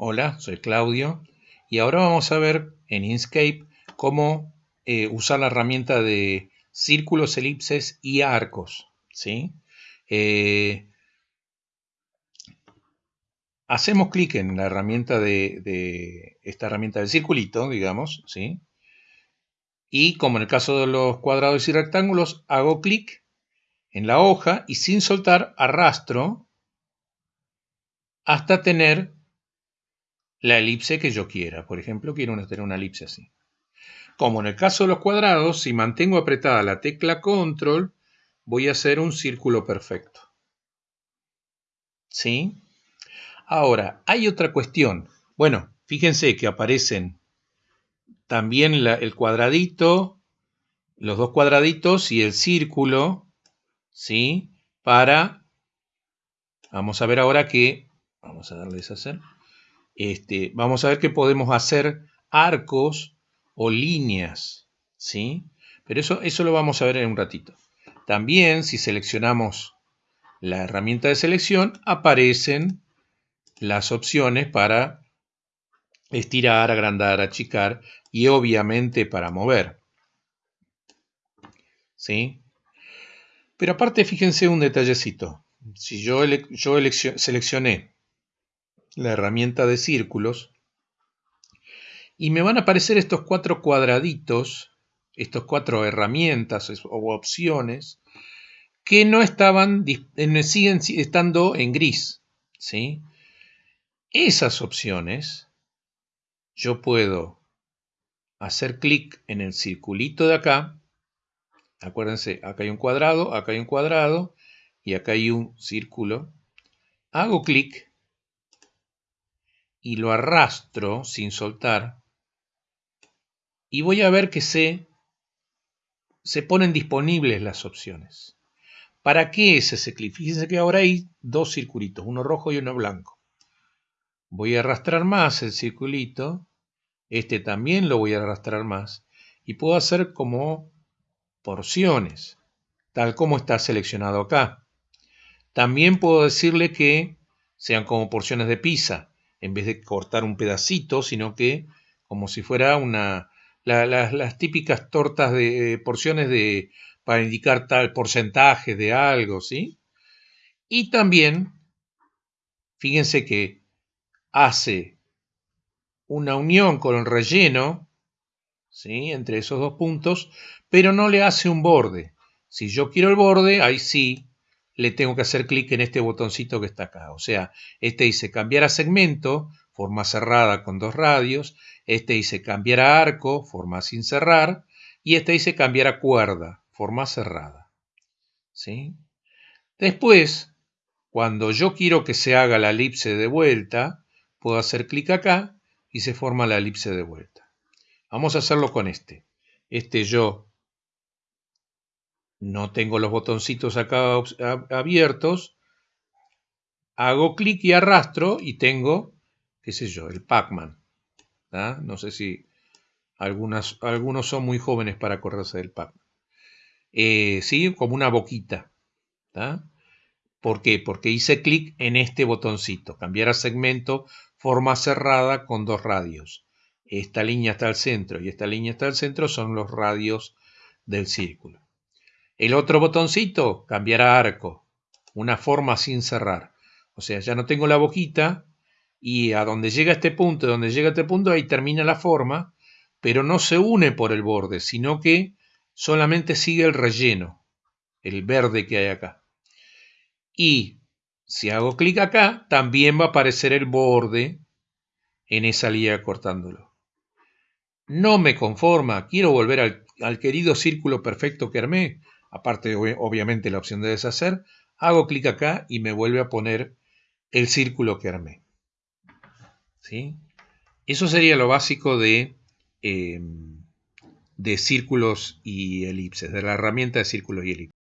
Hola, soy Claudio y ahora vamos a ver en Inkscape cómo eh, usar la herramienta de círculos, elipses y arcos. ¿sí? Eh, hacemos clic en la herramienta de, esta herramienta del circulito, digamos, ¿sí? y como en el caso de los cuadrados y rectángulos, hago clic en la hoja y sin soltar arrastro hasta tener la elipse que yo quiera. Por ejemplo, quiero tener una elipse así. Como en el caso de los cuadrados, si mantengo apretada la tecla control, voy a hacer un círculo perfecto. ¿Sí? Ahora, hay otra cuestión. Bueno, fíjense que aparecen también el cuadradito, los dos cuadraditos y el círculo, ¿sí? Para, vamos a ver ahora que, vamos a darles a hacer, este, vamos a ver que podemos hacer arcos o líneas, ¿sí? Pero eso, eso lo vamos a ver en un ratito. También, si seleccionamos la herramienta de selección, aparecen las opciones para estirar, agrandar, achicar y obviamente para mover. ¿Sí? Pero aparte, fíjense un detallecito. Si yo, yo seleccioné la herramienta de círculos, y me van a aparecer estos cuatro cuadraditos, estos cuatro herramientas o opciones, que no estaban, siguen estando en gris. ¿sí? Esas opciones, yo puedo hacer clic en el circulito de acá. Acuérdense, acá hay un cuadrado, acá hay un cuadrado y acá hay un círculo. Hago clic y lo arrastro sin soltar y voy a ver que se, se ponen disponibles las opciones. ¿Para qué es ese clic? Fíjense que ahora hay dos circulitos, uno rojo y uno blanco. Voy a arrastrar más el circulito, este también lo voy a arrastrar más y puedo hacer como porciones, tal como está seleccionado acá. También puedo decirle que sean como porciones de pizza en vez de cortar un pedacito, sino que como si fuera una, las típicas tortas de porciones de, para indicar tal porcentaje de algo, ¿sí? Y también, fíjense que hace una unión con el relleno, ¿sí? Entre esos dos puntos, pero no le hace un borde. Si yo quiero el borde, ahí sí, le tengo que hacer clic en este botoncito que está acá. O sea, este dice cambiar a segmento, forma cerrada con dos radios. Este dice cambiar a arco, forma sin cerrar. Y este dice cambiar a cuerda, forma cerrada. ¿Sí? Después, cuando yo quiero que se haga la elipse de vuelta, puedo hacer clic acá y se forma la elipse de vuelta. Vamos a hacerlo con este. Este yo no tengo los botoncitos acá abiertos, hago clic y arrastro y tengo, qué sé yo, el Pac-Man. No sé si algunos son muy jóvenes para acordarse del Pac-Man. Eh, ¿Sí? Como una boquita. ¿Por qué? Porque hice clic en este botoncito, cambiar a segmento, forma cerrada con dos radios. Esta línea está al centro y esta línea está al centro son los radios del círculo. El otro botoncito, cambiar a arco, una forma sin cerrar. O sea, ya no tengo la boquita y a donde llega este punto, donde llega este punto, ahí termina la forma, pero no se une por el borde, sino que solamente sigue el relleno, el verde que hay acá. Y si hago clic acá, también va a aparecer el borde en esa línea cortándolo. No me conforma, quiero volver al, al querido círculo perfecto que armé aparte obviamente la opción de deshacer, hago clic acá y me vuelve a poner el círculo que armé. ¿Sí? Eso sería lo básico de, em, de círculos y elipses, de la herramienta de círculos y elipses.